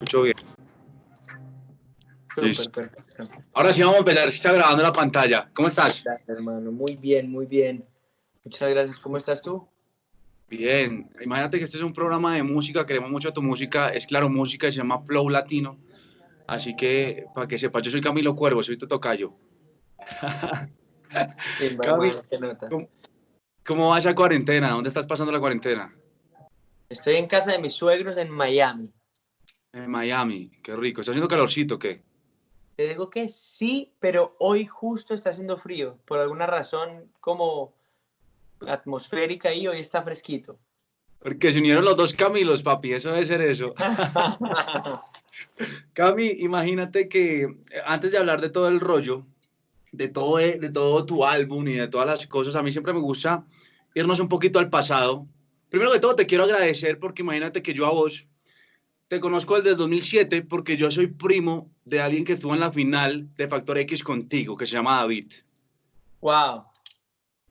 escucho bien. Ahora sí vamos a empezar, está grabando la pantalla. ¿Cómo estás? Gracias, hermano. Muy bien, muy bien. Muchas gracias. ¿Cómo estás tú? Bien. Imagínate que este es un programa de música, queremos mucho tu música. Es claro, música, se llama Flow Latino. Así que, para que sepas, yo soy Camilo Cuervo, soy tu tocayo. ¿cómo, ¿cómo va esa cuarentena? ¿Dónde estás pasando la cuarentena? Estoy en casa de mis suegros en Miami. En Miami, qué rico. ¿Está haciendo calorcito o qué? Te digo que sí, pero hoy justo está haciendo frío. Por alguna razón como atmosférica y hoy está fresquito. Porque se unieron los dos Camilos, papi, eso debe ser eso. Cami, imagínate que eh, antes de hablar de todo el rollo, de todo, eh, de todo tu álbum y de todas las cosas, a mí siempre me gusta irnos un poquito al pasado. Primero que todo, te quiero agradecer porque imagínate que yo a vos te conozco desde 2007 porque yo soy primo de alguien que estuvo en la final de Factor X contigo, que se llama David. Wow.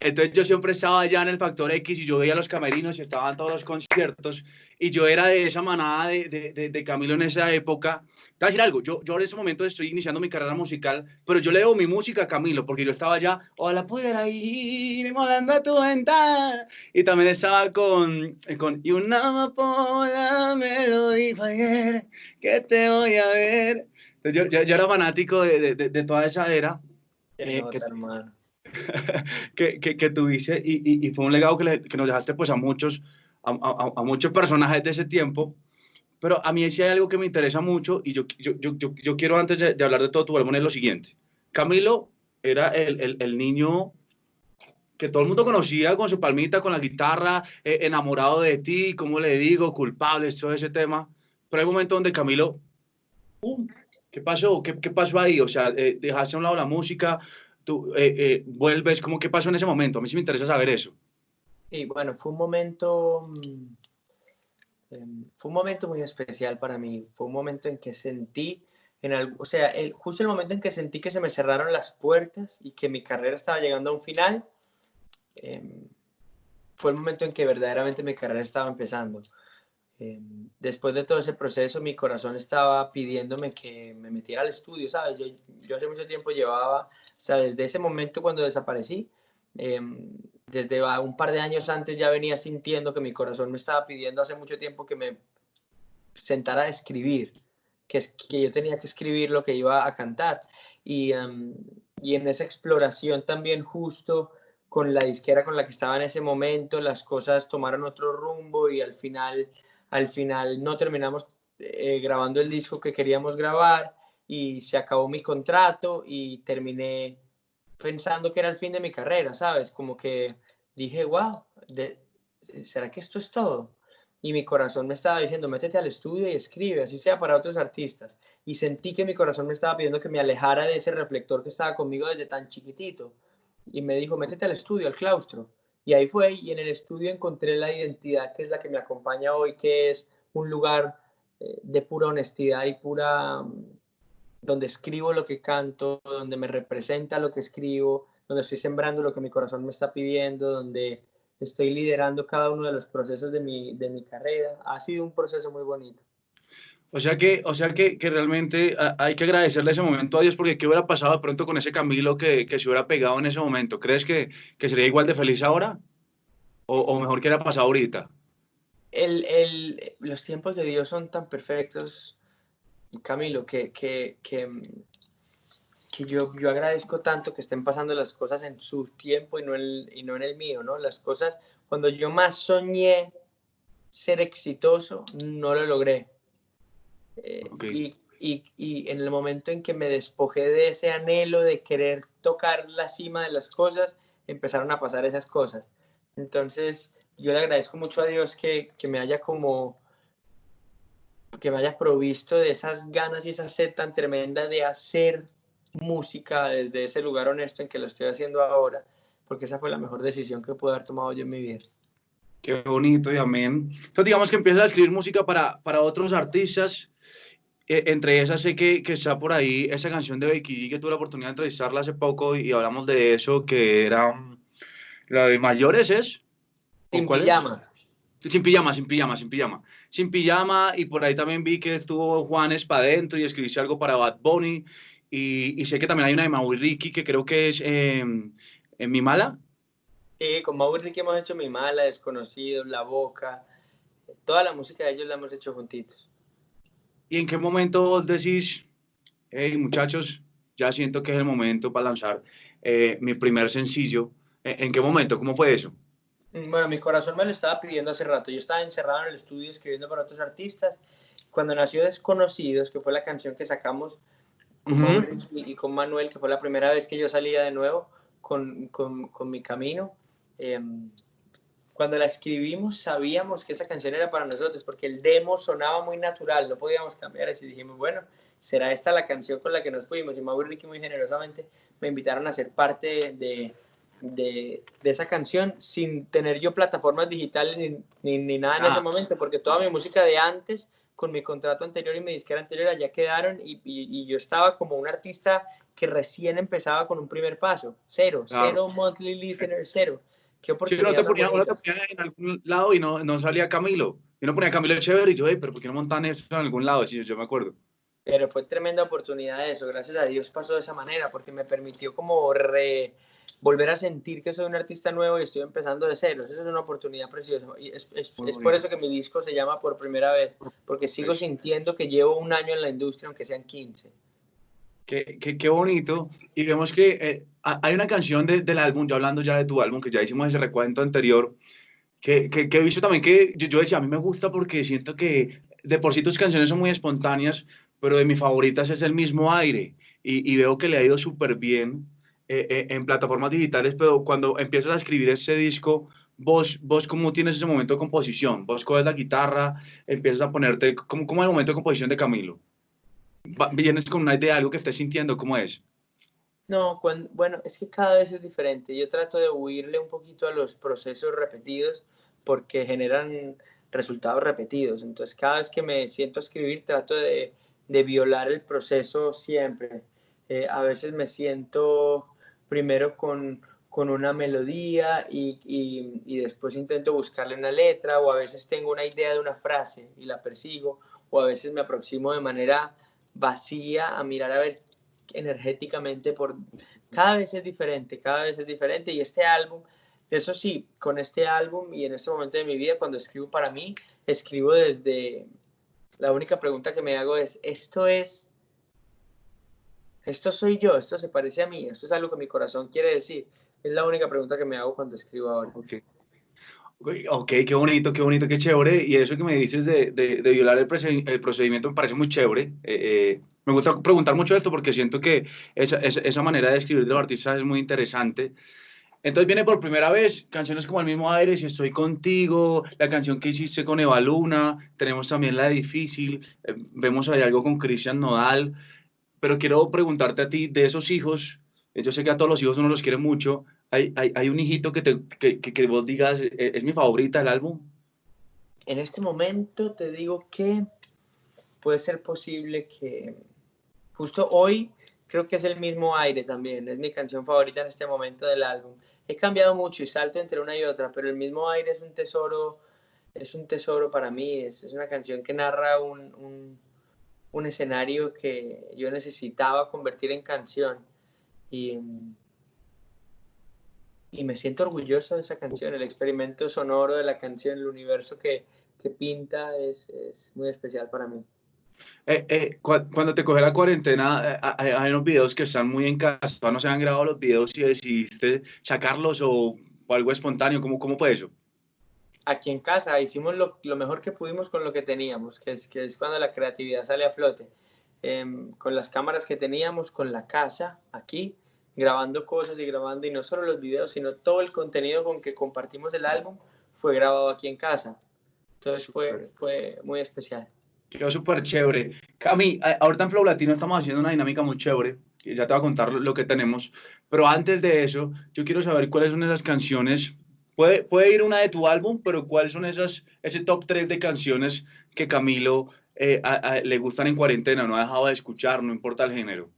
Entonces yo siempre estaba allá en el Factor X y yo veía los camerinos y estaban todos los conciertos y yo era de esa manada de, de, de, Camilo en esa época. Te voy a decir algo, yo, yo en ese momento estoy iniciando mi carrera musical, pero yo le debo mi música a Camilo porque yo estaba allá, ojalá pudiera ir molando a tu ventana. Y también estaba con, con y una amapola me lo dijo ayer, que te voy a ver. Entonces yo, yo, era fanático de, de, toda esa era. Eh, que, hermano que, que, que, tuviste y, y, fue un legado que, que, nos dejaste pues a muchos, a, a, a, muchos personajes de ese tiempo. Pero a mí sí hay algo que me interesa mucho y yo, yo, yo, yo quiero antes de, de, hablar de todo tu álbum es lo siguiente. Camilo era el, el, el, niño que todo el mundo conocía con su palmita, con la guitarra, eh, enamorado de ti, como le digo, culpable, todo ese tema. Pero hay un momento donde Camilo, ¿qué pasó? ¿Qué, ¿Qué, pasó ahí? O sea, eh, dejaste a un lado la música, tú eh, eh, vuelves, ¿cómo qué pasó en ese momento? A mí sí me interesa saber eso. Y bueno, fue un momento, eh, fue un momento muy especial para mí. Fue un momento en que sentí, en o sea, el, justo el momento en que sentí que se me cerraron las puertas y que mi carrera estaba llegando a un final, em, fue el momento en que verdaderamente mi carrera estaba empezando. Em, después de todo ese proceso, mi corazón estaba pidiéndome que me metiera al estudio, ¿sabes? Yo, yo hace mucho tiempo llevaba, o sea, desde ese momento cuando desaparecí, eh, desde un par de años antes ya venía sintiendo que mi corazón me estaba pidiendo hace mucho tiempo que me sentara a escribir, que, que yo tenía que escribir lo que iba a cantar. Y, um, y en esa exploración también justo con la disquera con la que estaba en ese momento, las cosas tomaron otro rumbo y al final al final no terminamos eh, grabando el disco que queríamos grabar y se acabó mi contrato y terminé pensando que era el fin de mi carrera, ¿sabes? Como que dije, wow, ¿será que esto es todo? Y mi corazón me estaba diciendo, métete al estudio y escribe, así sea para otros artistas. Y sentí que mi corazón me estaba pidiendo que me alejara de ese reflector que estaba conmigo desde tan chiquitito. Y me dijo, métete al estudio, al claustro. Y ahí fue, y en el estudio encontré la identidad que es la que me acompaña hoy, que es un lugar eh, de pura honestidad y pura, donde escribo lo que canto, donde me representa lo que escribo, donde estoy sembrando lo que mi corazón me está pidiendo, donde estoy liderando cada uno de los procesos de mi, de mi carrera. Ha sido un proceso muy bonito. O sea que, o sea que, que, realmente hay que agradecerle ese momento a Dios porque qué hubiera pasado de pronto con ese Camilo que, que se hubiera pegado en ese momento. ¿Crees que, que sería igual de feliz ahora? ¿O, o mejor que hubiera pasado ahorita? El, el, los tiempos de Dios son tan perfectos, Camilo, que, que, que, que yo, yo agradezco tanto que estén pasando las cosas en su tiempo y no, el, y no en el mío, ¿no? Las cosas, cuando yo más soñé ser exitoso, no lo logré eh, okay. y, y, y, en el momento en que me despojé de ese anhelo de querer tocar la cima de las cosas, empezaron a pasar esas cosas. Entonces, yo le agradezco mucho a Dios que, que me haya como que me haya provisto de esas ganas y esa sed tan tremenda de hacer música desde ese lugar honesto en que lo estoy haciendo ahora, porque esa fue la mejor decisión que pude haber tomado yo en mi vida. Qué bonito y amén. Entonces digamos que empiezas a escribir música para, para otros artistas eh, entre esas sé que, que, está por ahí esa canción de Becky G que tuve la oportunidad de entrevistarla hace poco y, hablamos de eso, que era la de mayores, ¿es? Sin pijama. Sin pijama, sin pijama, sin pijama. Sin pijama, y por ahí también vi que estuvo Juanes para adentro y escribió algo para Bad Bunny. Y, y, sé que también hay una de Mau y Ricky que creo que es eh, en Mi Mala. Sí, con Mau y Ricky hemos hecho Mi Mala, Desconocidos, La Boca. Toda la música de ellos la hemos hecho juntitos. ¿Y en qué momento vos decís, hey muchachos, ya siento que es el momento para lanzar eh, mi primer sencillo? ¿En qué momento? ¿Cómo fue eso? Bueno, mi corazón me lo estaba pidiendo hace rato. Yo estaba encerrado en el estudio escribiendo para otros artistas. Cuando nació Desconocidos, que fue la canción que sacamos con y, con Manuel, que fue la primera vez que yo salía de nuevo con, con, con mi camino, em, cuando la escribimos sabíamos que esa canción era para nosotros, porque el demo sonaba muy natural, no podíamos cambiar así. Dijimos, bueno, será esta la canción con la que nos fuimos. Y Mau y Ricky muy generosamente me invitaron a ser parte de de, de, esa canción sin tener yo plataformas digitales ni, ni, nada en ese ah. momento, porque toda mi música de antes, con mi contrato anterior y mi disquera anterior, ya quedaron y, y, yo estaba como un artista que recién empezaba con un primer paso, cero, cero monthly listener, cero. ¿Qué oportunidad? no te ponía, te ponía en algún lado y no, no salía Camilo. Yo no ponía Camilo Chévere y yo, pero ¿por qué no montan eso en algún lado? Sí, yo me acuerdo. Pero fue tremenda oportunidad eso, gracias a Dios pasó de esa manera, porque me permitió como re volver a sentir que soy un artista nuevo y estoy empezando de cero. Eso es una oportunidad preciosa. Y es, es, por eso que mi disco se llama Por Primera Vez, porque sigo sintiendo que llevo un año en la industria, aunque sean 15. Qué, qué, qué bonito. Y vemos que eh, hay una canción de, del álbum, ya hablando ya de tu álbum, que ya hicimos ese recuento anterior, que, que, he visto también que yo, yo, decía, a mí me gusta porque siento que de por sí tus canciones son muy espontáneas, pero de mis favoritas es el mismo aire. Y, y veo que le ha ido súper bien eh, eh, en plataformas digitales, pero cuando empiezas a escribir ese disco, vos, vos cómo tienes ese momento de composición, vos coges la guitarra, empiezas a ponerte, ¿cómo, cómo es el momento de composición de Camilo? ¿Vienes con una idea, algo que estés sintiendo, cómo es? No, bueno, es que cada vez es diferente. Yo trato de huirle un poquito a los procesos repetidos porque generan resultados repetidos. Entonces, cada vez que me siento a escribir, trato de, de violar el proceso siempre. Eh, a veces me siento primero con, con una melodía y, y, después intento buscarle una letra o a veces tengo una idea de una frase y la persigo o a veces me aproximo de manera vacía a mirar a ver energéticamente por cada vez es diferente, cada vez es diferente y este álbum, eso sí, con este álbum y en este momento de mi vida cuando escribo para mí, escribo desde la única pregunta que me hago es, ¿esto es esto soy yo, esto se parece a mí, esto es algo que mi corazón quiere decir. Es la única pregunta que me hago cuando escribo ahora. Ok, okay qué bonito, qué bonito, qué chévere. Y eso que me dices de, de, violar el, el, procedimiento me parece muy chévere. Eh, eh, me gusta preguntar mucho esto porque siento que esa, esa, esa, manera de escribir de los artistas es muy interesante. Entonces viene por primera vez canciones como El mismo aire, Si estoy contigo, la canción que hiciste con Eva Luna, tenemos también La Difícil, eh, vemos ahí algo con Cristian Nodal pero quiero preguntarte a ti, de esos hijos, yo sé que a todos los hijos uno los quiere mucho, ¿hay, hay, hay un hijito que, te, que, que, vos digas, eh, es mi favorita el álbum? En este momento te digo que puede ser posible que justo hoy creo que es el mismo aire también, es mi canción favorita en este momento del álbum. He cambiado mucho y salto entre una y otra, pero el mismo aire es un tesoro, es un tesoro para mí, es, es una canción que narra un, un un escenario que yo necesitaba convertir en canción. Y, y me siento orgulloso de esa canción, el experimento sonoro de la canción, el universo que, que pinta es, es, muy especial para mí. Eh, eh, cuando te coge la cuarentena, eh, hay, hay, unos videos que están muy en casa, no se han grabado los videos y decidiste sacarlos o, o algo espontáneo, ¿cómo, cómo fue eso? Aquí en casa hicimos lo, lo, mejor que pudimos con lo que teníamos, que es, que es cuando la creatividad sale a flote. Eh, con las cámaras que teníamos, con la casa aquí, grabando cosas y grabando, y no solo los videos, sino todo el contenido con que compartimos el álbum fue grabado aquí en casa. Entonces fue, fue muy especial. Quedó súper chévere. Cami, ahorita en Flow Latino estamos haciendo una dinámica muy chévere, ya te voy a contar lo que tenemos, pero antes de eso, yo quiero saber cuáles son esas canciones Puede, puede ir una de tu álbum, pero ¿cuáles son esas, ese top 3 de canciones que Camilo eh, a, a, le gustan en cuarentena, no ha dejado de escuchar, no importa el género?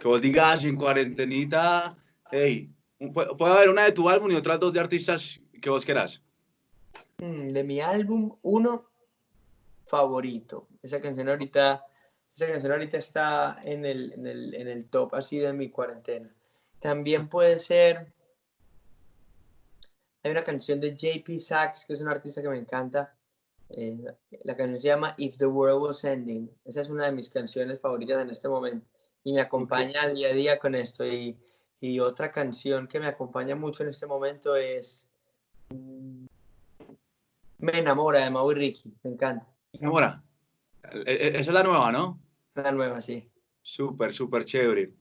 Que vos digas en cuarentenita, hey, puede, puede haber una de tu álbum y otras dos de artistas que vos querás. Mm, de mi álbum, uno favorito. Esa canción ahorita, esa canción ahorita está en el, en el, en el top así de mi cuarentena. También puede ser. Hay una canción de JP Sachs, que es un artista que me encanta. Eh, la canción se llama If the World Was Ending. Esa es una de mis canciones favoritas en este momento y me acompaña día a día con esto. Y, y, otra canción que me acompaña mucho en este momento es mm, Me enamora de Mau y Ricky. Me encanta. Me enamora. E, e, esa es la nueva, ¿no? La nueva, sí. Súper, súper chévere.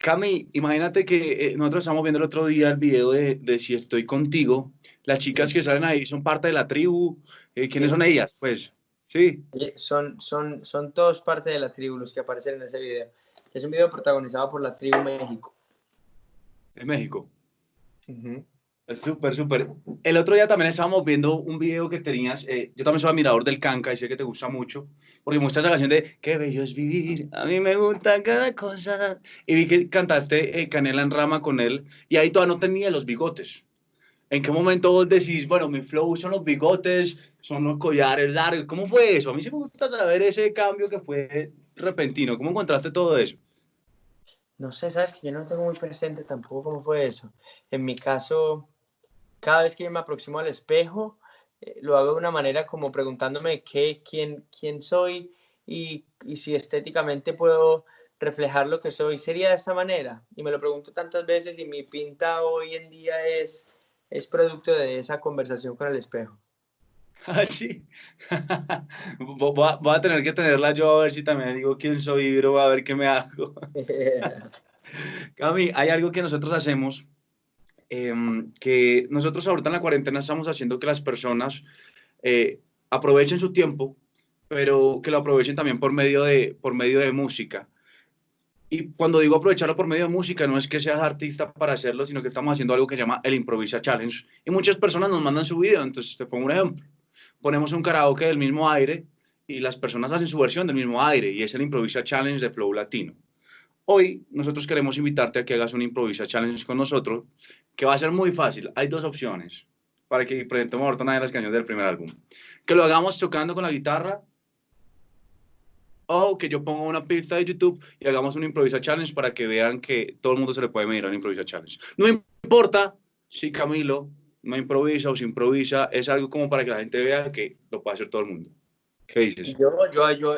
Cami, imagínate que eh, nosotros estamos viendo el otro día el video de, de, Si estoy contigo. Las chicas que salen ahí son parte de la tribu. Eh, ¿Quiénes son ellas? Pues, sí. Son, son, son todos parte de la tribu los que aparecen en ese video. Es un video protagonizado por la tribu México. ¿De México? Súper, súper. El otro día también estábamos viendo un video que tenías, eh, yo también soy admirador del canca y sé que te gusta mucho, porque muestras esa canción de Qué bello es vivir, a mí me gusta cada cosa. Y vi que cantaste eh, Canela en Rama con él y ahí todavía no tenía los bigotes. ¿En qué momento vos decís, bueno, mi flow son los bigotes, son los collares largos? ¿Cómo fue eso? A mí sí me gusta saber ese cambio que fue repentino. ¿Cómo encontraste todo eso? No sé, sabes que yo no tengo muy presente tampoco cómo fue eso. En mi caso, cada vez que yo me aproximo al espejo, eh, lo hago de una manera como preguntándome qué, quién, quién soy y, y, si estéticamente puedo reflejar lo que soy. ¿Sería de esta manera? Y me lo pregunto tantas veces y mi pinta hoy en día es, es producto de esa conversación con el espejo. Ah, sí. voy, a, tener que tenerla yo a ver si también digo quién soy, pero a ver qué me hago. Cami, hay algo que nosotros hacemos Em, que nosotros ahorita en la cuarentena estamos haciendo que las personas eh, aprovechen su tiempo, pero que lo aprovechen también por medio de, por medio de música. Y cuando digo aprovecharlo por medio de música, no es que seas artista para hacerlo, sino que estamos haciendo algo que se llama el Improvisa Challenge. Y muchas personas nos mandan su video, entonces te pongo un ejemplo. Ponemos un karaoke del mismo aire y las personas hacen su versión del mismo aire y es el Improvisa Challenge de Flow Latino. Hoy nosotros queremos invitarte a que hagas un Improvisa Challenge con nosotros que va a ser muy fácil. Hay dos opciones para que presentemos ahorita una de las canciones del primer álbum. Que lo hagamos tocando con la guitarra o que yo ponga una pista de YouTube y hagamos un Improvisa Challenge para que vean que todo el mundo se le puede medir a un Improvisa Challenge. No importa si Camilo no improvisa o si improvisa, es algo como para que la gente vea que lo puede hacer todo el mundo. ¿Qué dices? Yo, yo, yo,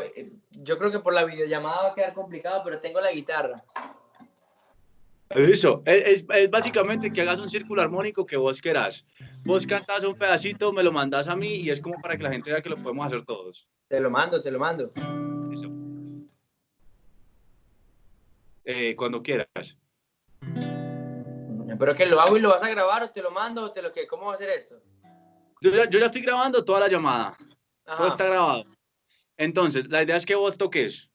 yo creo que por la videollamada va a quedar complicado, pero tengo la guitarra. Eso, es, es, básicamente que hagas un círculo armónico que vos querás. Vos cantas un pedacito, me lo mandas a mí y es como para que la gente vea que lo podemos hacer todos. Te lo mando, te lo mando. Eso. Eh, cuando quieras. Pero que lo hago y lo vas a grabar o te lo mando o te lo que, ¿cómo va a hacer esto? Yo ya, yo ya estoy grabando toda la llamada. Todo está grabado. Entonces, la idea es que vos toques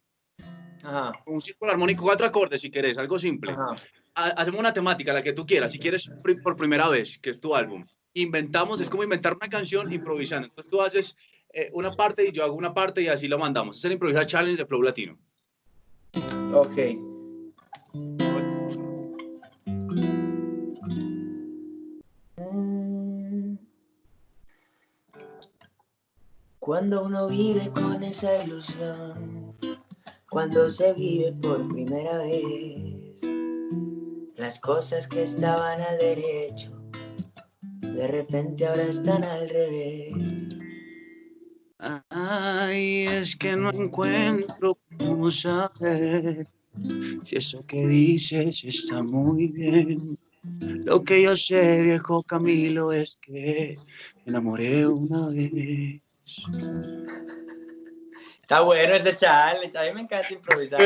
Ajá. un círculo armónico, cuatro acordes si querés, algo simple. Ajá hacemos una temática, la que tú quieras, si quieres por primera vez, que es tu álbum. Inventamos, es como inventar una canción improvisando. Entonces tú haces eh, una parte y yo hago una parte y así lo mandamos. Es el Improvisa Challenge de Flow Latino. Ok. Cuando uno vive con esa ilusión, cuando se vive por primera vez las cosas que estaban al derecho, de repente ahora están al revés. Ay, es que no encuentro cómo saber si eso que dices está muy bien. Lo que yo sé, viejo Camilo, es que me enamoré una vez. Está bueno ese challenge, a mí me encanta improvisar.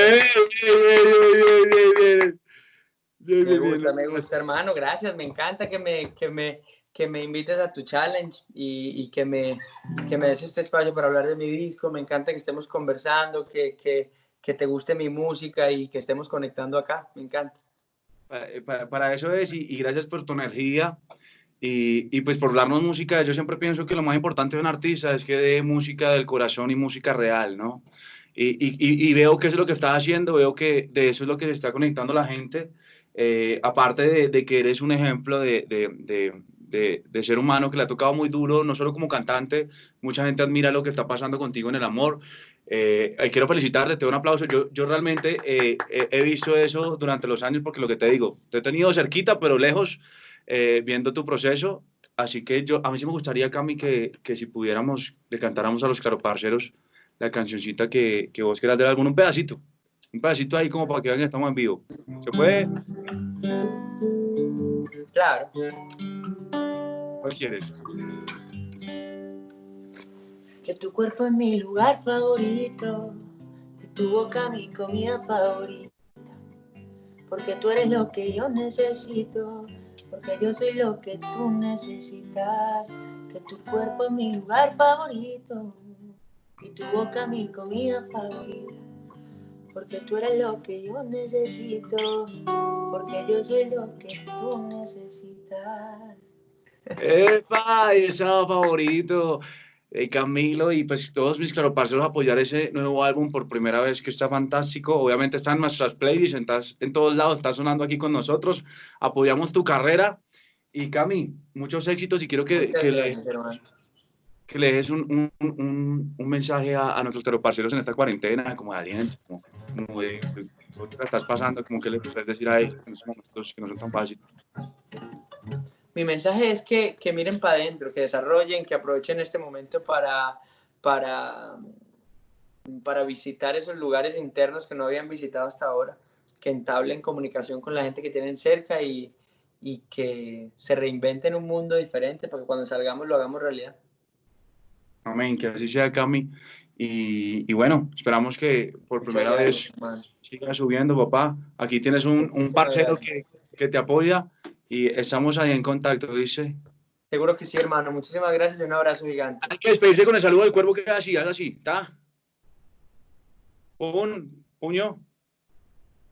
Me gusta, me gusta, hermano. Gracias. Me encanta que me, que me, que me invites a tu challenge y, y, que, me, que me des este espacio para hablar de mi disco. Me encanta que estemos conversando, que, que, que te guste mi música y que estemos conectando acá. Me encanta. Para, para eso es, y, y, gracias por tu energía y, y, pues por darnos música. Yo siempre pienso que lo más importante de un artista es que dé música del corazón y música real, ¿no? Y, y, veo que eso es lo que está haciendo, veo que de eso es lo que se está conectando la gente eh, aparte de, que eres un ejemplo de, ser humano que le ha tocado muy duro, no solo como cantante, mucha gente admira lo que está pasando contigo en el amor. Eh, quiero felicitarte, te doy un aplauso. Yo, realmente eh, he visto eso durante los años porque lo que te digo, te he tenido cerquita, pero lejos, eh, viendo tu proceso. Así que yo, a mí sí me gustaría, Cami, que, si pudiéramos, le cantáramos a los caroparceros la cancioncita que, que vos quieras de alguno, un pedacito. Un pedacito ahí como para que vean estamos en vivo. ¿Se puede? Claro. ¿Cuál quieres? Que tu cuerpo es mi lugar favorito, que tu boca mi comida favorita, porque tú eres lo que yo necesito, porque yo soy lo que tú necesitas, que tu cuerpo es mi lugar favorito y tu boca mi comida favorita, porque tú eres lo que yo necesito, porque yo soy lo que tú necesitas. ¡Epa! Esa favorito. Eh, Camilo y pues todos mis claroparceros apoyar ese nuevo álbum por primera vez que está fantástico. Obviamente está en nuestras playlists, estás en todos lados, está sonando aquí con nosotros. Apoyamos tu carrera y Cami, muchos éxitos y quiero que, que, le, que le des un, un, un, mensaje a, a nuestros claroparceros en esta cuarentena, como de aliento, como, como de, de, estás pasando, como que le puedes decir a ellos en momentos que no son tan fáciles mi mensaje es que, que miren para adentro, que desarrollen, que aprovechen este momento para, para, para visitar esos lugares internos que no habían visitado hasta ahora, que entablen comunicación con la gente que tienen cerca y, y que se reinventen un mundo diferente para que cuando salgamos lo hagamos realidad. Amén, que así sea, Cami. Y, y bueno, esperamos que por primera vez siga subiendo, papá. Aquí tienes un, un parcero que, que te apoya y estamos ahí en contacto, dice. Seguro que sí, hermano. Muchísimas gracias y un abrazo gigante. Hay que despedirse con el saludo del cuervo que así, haz así, ¿está? Un puño.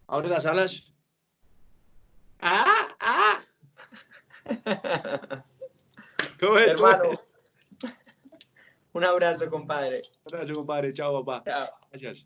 Abre las alas. ¡Ah! ¡Ah! ¿Cómo es, hermano? Un abrazo, compadre. Un abrazo, compadre. Chao, papá. Chao. Gracias.